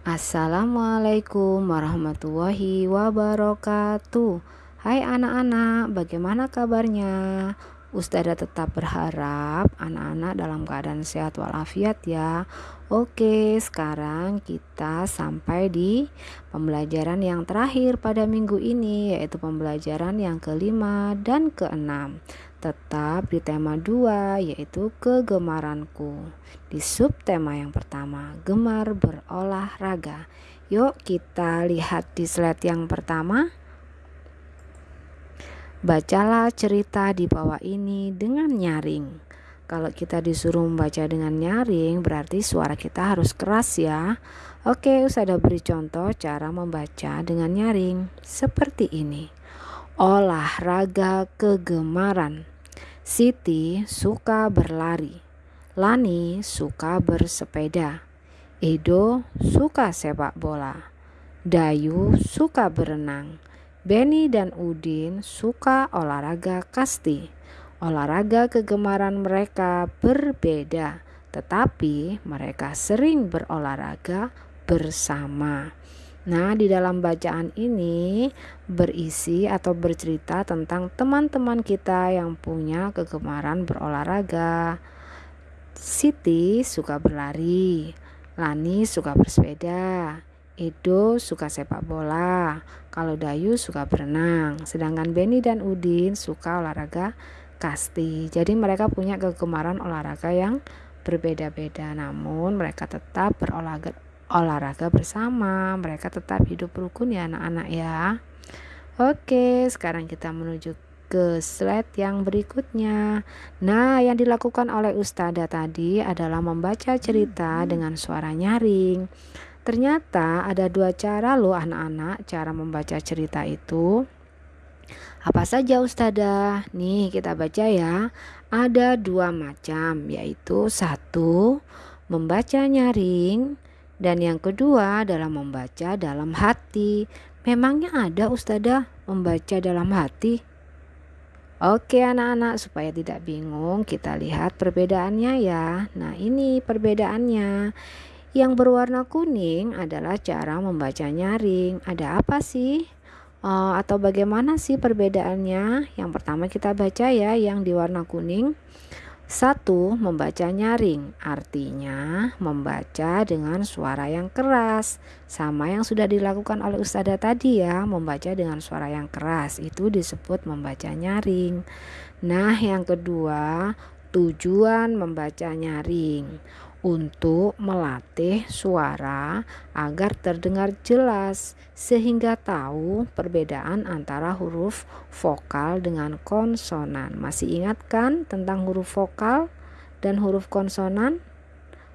Assalamualaikum warahmatullahi wabarakatuh. Hai anak-anak, bagaimana kabarnya? Ustazah tetap berharap anak-anak dalam keadaan sehat walafiat ya. Oke, sekarang kita sampai di pembelajaran yang terakhir pada minggu ini Yaitu pembelajaran yang kelima dan keenam Tetap di tema dua yaitu kegemaranku Di subtema yang pertama, gemar berolahraga Yuk kita lihat di slide yang pertama Bacalah cerita di bawah ini dengan nyaring. Kalau kita disuruh membaca dengan nyaring, berarti suara kita harus keras ya. Oke, sudah beri contoh cara membaca dengan nyaring seperti ini. Olahraga kegemaran. Siti suka berlari. Lani suka bersepeda. Edo suka sepak bola. Dayu suka berenang. Benny dan Udin suka olahraga kasti. Olahraga kegemaran mereka berbeda, tetapi mereka sering berolahraga bersama. Nah, di dalam bacaan ini berisi atau bercerita tentang teman-teman kita yang punya kegemaran berolahraga. Siti suka berlari, Lani suka bersepeda, Edo suka sepak bola, kalau Dayu suka berenang, sedangkan Benny dan Udin suka olahraga kasti. Jadi mereka punya kegemaran olahraga yang berbeda-beda, namun mereka tetap berolahraga olahraga bersama. Mereka tetap hidup rukun ya anak-anak ya. Oke, sekarang kita menuju ke slide yang berikutnya. Nah, yang dilakukan oleh Ustada tadi adalah membaca cerita dengan suara nyaring. Ternyata ada dua cara loh anak-anak cara membaca cerita itu. Apa saja Ustazah? Nih kita baca ya. Ada dua macam yaitu satu membaca nyaring dan yang kedua adalah membaca dalam hati. Memangnya ada Ustazah membaca dalam hati? Oke anak-anak supaya tidak bingung kita lihat perbedaannya ya. Nah ini perbedaannya. Yang berwarna kuning adalah cara membaca nyaring. Ada apa sih? Uh, atau bagaimana sih perbedaannya? Yang pertama kita baca ya yang di warna kuning. Satu, membaca nyaring, artinya membaca dengan suara yang keras. Sama yang sudah dilakukan oleh Ustazah tadi ya, membaca dengan suara yang keras. Itu disebut membaca nyaring. Nah, yang kedua, tujuan membaca nyaring untuk melatih suara agar terdengar jelas sehingga tahu perbedaan antara huruf vokal dengan konsonan. Masih ingat kan tentang huruf vokal dan huruf konsonan?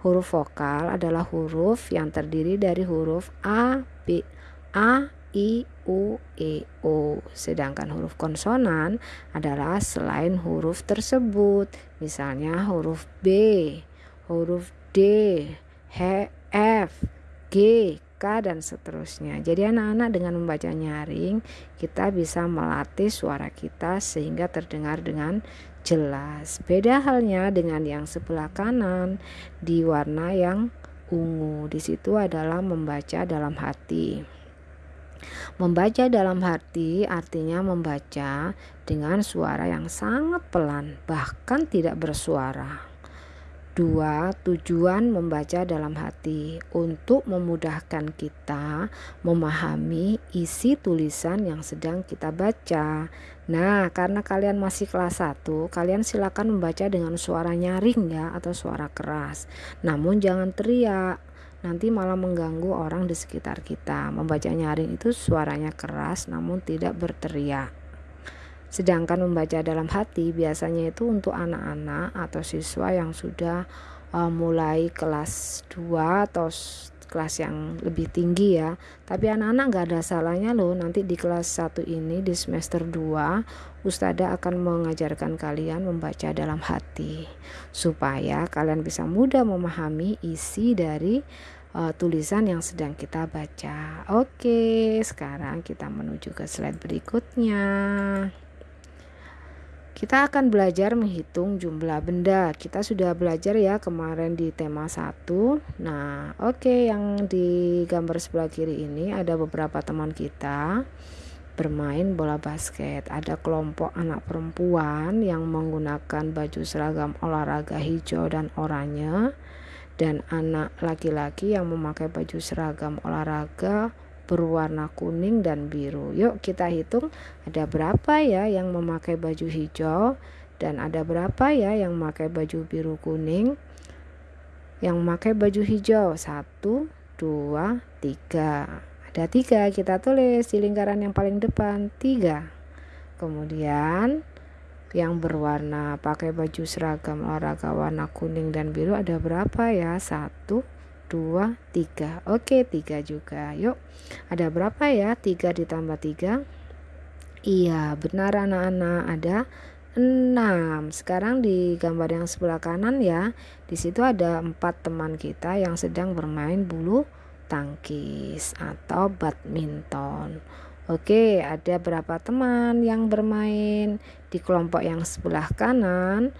Huruf vokal adalah huruf yang terdiri dari huruf A, B, A, I, U, E, O. Sedangkan huruf konsonan adalah selain huruf tersebut. Misalnya huruf B, huruf D, H, F, G, K dan seterusnya. Jadi anak-anak dengan membaca nyaring kita bisa melatih suara kita sehingga terdengar dengan jelas. Beda halnya dengan yang sebelah kanan di warna yang ungu. Di situ adalah membaca dalam hati. Membaca dalam hati artinya membaca dengan suara yang sangat pelan, bahkan tidak bersuara. Dua, tujuan membaca dalam hati untuk memudahkan kita memahami isi tulisan yang sedang kita baca. Nah, karena kalian masih kelas 1, kalian silakan membaca dengan suara nyaring ya atau suara keras. Namun jangan teriak. Nanti malah mengganggu orang di sekitar kita. Membaca nyaring itu suaranya keras namun tidak berteriak. Sedangkan membaca dalam hati biasanya itu untuk anak-anak atau siswa yang sudah uh, mulai kelas 2 atau kelas yang lebih tinggi ya. Tapi anak-anak gak ada salahnya loh nanti di kelas 1 ini di semester 2 Ustada akan mengajarkan kalian membaca dalam hati supaya kalian bisa mudah memahami isi dari uh, tulisan yang sedang kita baca. Oke, sekarang kita menuju ke slide berikutnya. Kita akan belajar menghitung jumlah benda. Kita sudah belajar ya kemarin di tema 1. Nah, oke okay, yang di gambar sebelah kiri ini ada beberapa teman kita bermain bola basket. Ada kelompok anak perempuan yang menggunakan baju seragam olahraga hijau dan oranye dan anak laki-laki yang memakai baju seragam olahraga berwarna kuning dan biru. Yuk kita hitung ada berapa ya yang memakai baju hijau dan ada berapa ya yang memakai baju biru kuning. Yang memakai baju hijau satu, dua, tiga. Ada tiga kita tulis di lingkaran yang paling depan tiga. Kemudian yang berwarna pakai baju seragam olahraga warna kuning dan biru ada berapa ya? Satu, dua, tiga. Oke, tiga juga. Yuk, ada berapa ya? Tiga ditambah tiga. Iya, benar anak-anak. Ada enam. Sekarang di gambar yang sebelah kanan ya, di situ ada empat teman kita yang sedang bermain bulu tangkis atau badminton. Oke, ada berapa teman yang bermain di kelompok yang sebelah kanan?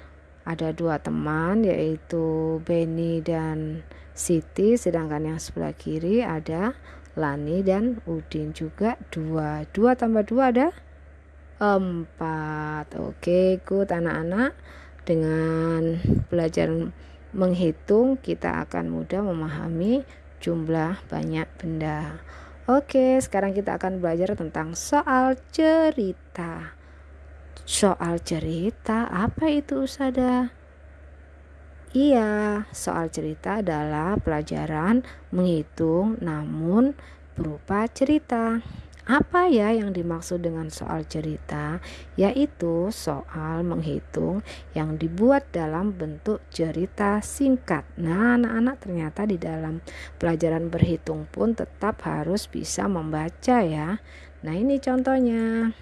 Ada dua teman yaitu Benny dan Siti sedangkan yang sebelah kiri ada Lani dan Udin juga dua. Dua tambah dua ada empat. Oke ikut anak-anak. Dengan belajar menghitung kita akan mudah memahami jumlah banyak benda. Oke sekarang kita akan belajar tentang soal cerita. Soal cerita apa itu Usada Iya, soal cerita adalah pelajaran menghitung namun berupa cerita. Apa ya yang dimaksud dengan soal cerita? Yaitu soal menghitung yang dibuat dalam bentuk cerita singkat. Nah, anak-anak ternyata di dalam pelajaran berhitung pun tetap harus bisa membaca ya. Nah, ini contohnya.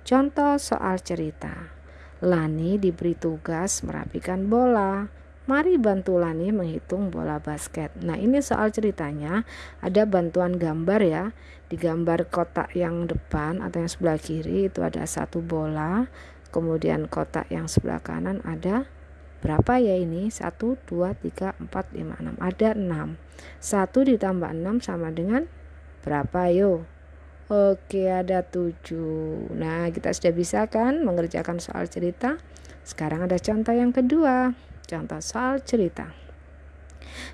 Contoh soal cerita. Lani diberi tugas merapikan bola. Mari bantu Lani menghitung bola basket. Nah, ini soal ceritanya ada bantuan gambar ya. Di gambar kotak yang depan atau yang sebelah kiri itu ada satu bola. Kemudian kotak yang sebelah kanan ada berapa ya ini? 1 2 3 4 5 6. Ada 6. 1 ditambah 6 sama dengan berapa yo? Oke, ada 7. Nah, kita sudah bisa kan mengerjakan soal cerita? Sekarang ada contoh yang kedua. Contoh soal cerita.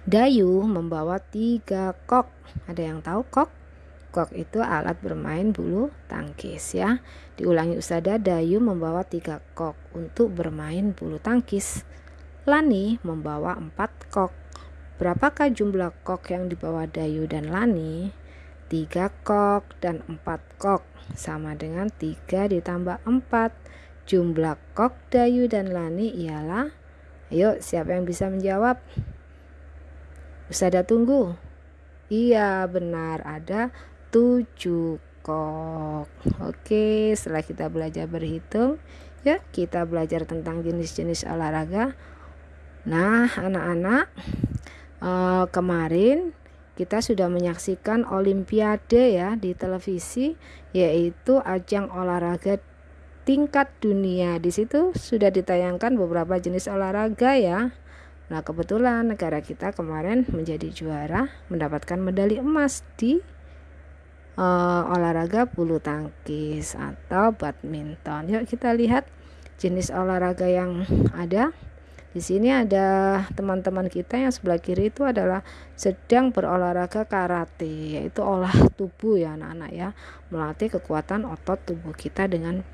Dayu membawa tiga kok. Ada yang tahu kok? Kok itu alat bermain bulu tangkis ya. Diulangi usada Dayu membawa tiga kok untuk bermain bulu tangkis. Lani membawa empat kok. Berapakah jumlah kok yang dibawa Dayu dan Lani? Tiga kok dan empat kok sama dengan tiga ditambah empat. Jumlah kok Dayu dan Lani ialah Ayo, siapa yang bisa menjawab? Usada tunggu. Iya, benar. Ada tujuh kok. Oke, setelah kita belajar berhitung, ya kita belajar tentang jenis-jenis olahraga. Nah, anak-anak, eh, kemarin kita sudah menyaksikan olimpiade ya di televisi yaitu ajang olahraga tingkat dunia. Di situ sudah ditayangkan beberapa jenis olahraga ya. Nah, kebetulan negara kita kemarin menjadi juara mendapatkan medali emas di uh, olahraga bulu tangkis atau badminton. Yuk kita lihat jenis olahraga yang ada. Di sini ada teman-teman kita yang sebelah kiri itu adalah sedang berolahraga karate, yaitu olah tubuh ya anak-anak ya, melatih kekuatan otot tubuh kita dengan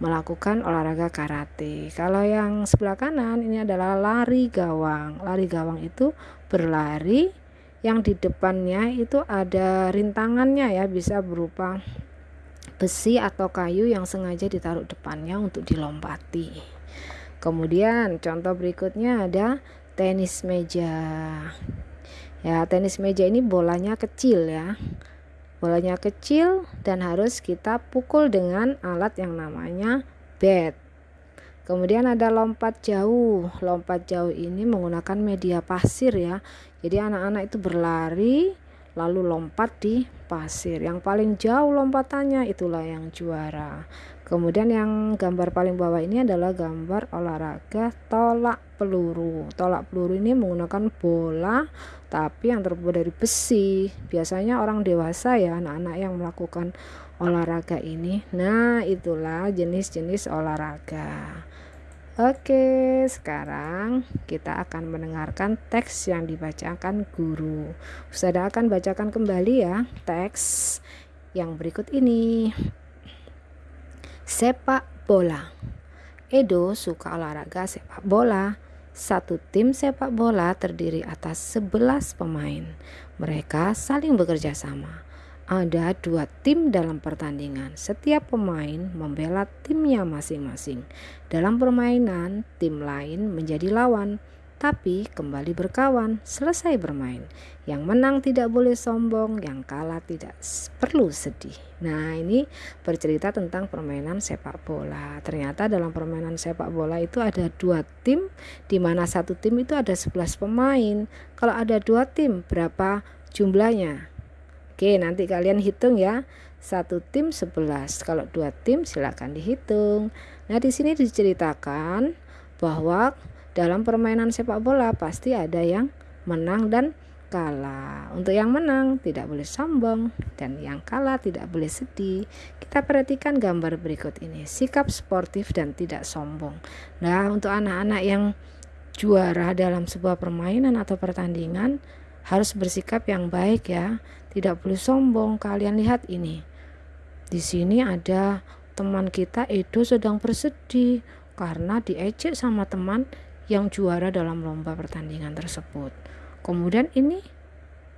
melakukan olahraga karate. Kalau yang sebelah kanan ini adalah lari gawang. Lari gawang itu berlari yang di depannya itu ada rintangannya ya, bisa berupa besi atau kayu yang sengaja ditaruh depannya untuk dilompati. Kemudian contoh berikutnya ada tenis meja. Ya, tenis meja ini bolanya kecil ya. Bolanya kecil dan harus kita pukul dengan alat yang namanya bat. Kemudian ada lompat jauh. Lompat jauh ini menggunakan media pasir ya. Jadi anak-anak itu berlari lalu lompat di pasir. Yang paling jauh lompatannya itulah yang juara. Kemudian yang gambar paling bawah ini adalah gambar olahraga tolak peluru. Tolak peluru ini menggunakan bola tapi yang terbuat dari besi. Biasanya orang dewasa ya, anak-anak yang melakukan olahraga ini. Nah, itulah jenis-jenis olahraga. Oke, sekarang kita akan mendengarkan teks yang dibacakan guru. Ustazah akan bacakan kembali ya teks yang berikut ini. Sepak bola. Edo suka olahraga sepak bola. Satu tim sepak bola terdiri atas 11 pemain. Mereka saling bekerja sama. Ada dua tim dalam pertandingan. Setiap pemain membela timnya masing-masing. Dalam permainan, tim lain menjadi lawan tapi kembali berkawan selesai bermain. Yang menang tidak boleh sombong, yang kalah tidak perlu sedih. Nah, ini bercerita tentang permainan sepak bola. Ternyata dalam permainan sepak bola itu ada dua tim, di mana satu tim itu ada 11 pemain. Kalau ada dua tim, berapa jumlahnya? Oke, nanti kalian hitung ya. Satu tim 11. Kalau dua tim silakan dihitung. Nah, di sini diceritakan bahwa dalam permainan sepak bola pasti ada yang menang dan kalah. Untuk yang menang tidak boleh sombong dan yang kalah tidak boleh sedih. Kita perhatikan gambar berikut ini. Sikap sportif dan tidak sombong. Nah, untuk anak-anak yang juara dalam sebuah permainan atau pertandingan harus bersikap yang baik ya. Tidak boleh sombong. Kalian lihat ini. Di sini ada teman kita Edo sedang bersedih karena diejek sama teman yang juara dalam lomba pertandingan tersebut. Kemudian ini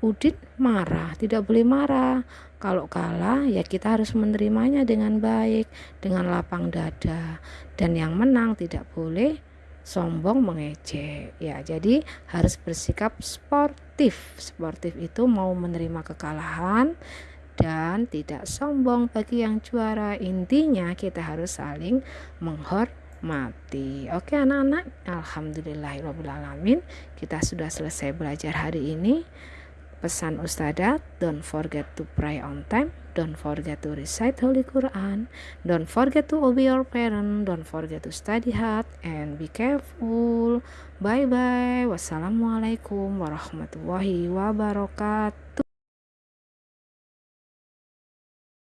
Udin marah, tidak boleh marah. Kalau kalah ya kita harus menerimanya dengan baik, dengan lapang dada. Dan yang menang tidak boleh sombong mengejek. Ya, jadi harus bersikap sportif. Sportif itu mau menerima kekalahan dan tidak sombong bagi yang juara. Intinya kita harus saling menghormati mati. Oke anak-anak, alhamdulillahirobbilalamin kita sudah selesai belajar hari ini. Pesan Ustazah, don't forget to pray on time, don't forget to recite Holy Quran, don't forget to obey your parent, don't forget to study hard, and be careful. Bye bye. Wassalamualaikum warahmatullahi wabarakatuh.